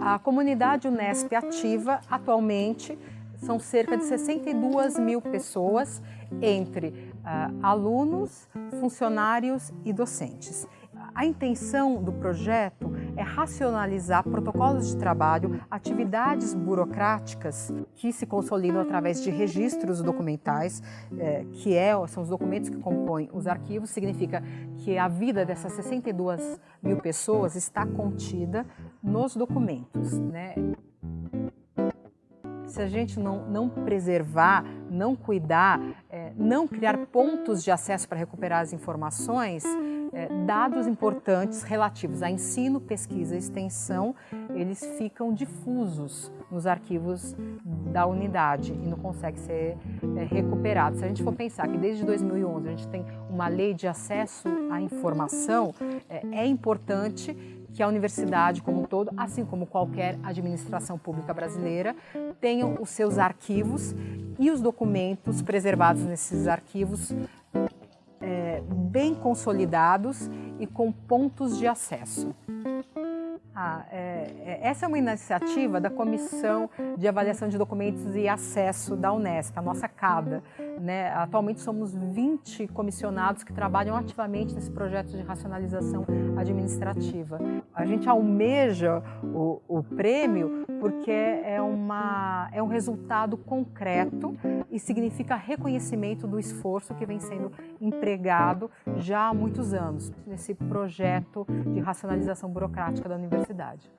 A comunidade Unesp ativa atualmente são cerca de 62 mil pessoas entre uh, alunos, funcionários e docentes. A intenção do projeto é racionalizar protocolos de trabalho, atividades burocráticas que se consolidam através de registros documentais, é, que é, são os documentos que compõem os arquivos, significa que a vida dessas 62 mil pessoas está contida nos documentos. Né? Se a gente não, não preservar, não cuidar, é, não criar pontos de acesso para recuperar as informações, é, dados importantes relativos a ensino, pesquisa e extensão, eles ficam difusos nos arquivos da unidade e não conseguem ser é, recuperados. Se a gente for pensar que desde 2011 a gente tem uma lei de acesso à informação, é, é importante que a universidade como um todo, assim como qualquer administração pública brasileira, tenham os seus arquivos e os documentos preservados nesses arquivos bem consolidados e com pontos de acesso. Ah, é, é, essa é uma iniciativa da Comissão de Avaliação de Documentos e Acesso da Unesp, a nossa CADA. Né? Atualmente somos 20 comissionados que trabalham ativamente nesse projeto de racionalização administrativa. A gente almeja o, o prêmio porque é, uma, é um resultado concreto e significa reconhecimento do esforço que vem sendo empregado já há muitos anos nesse projeto de racionalização burocrática da universidade.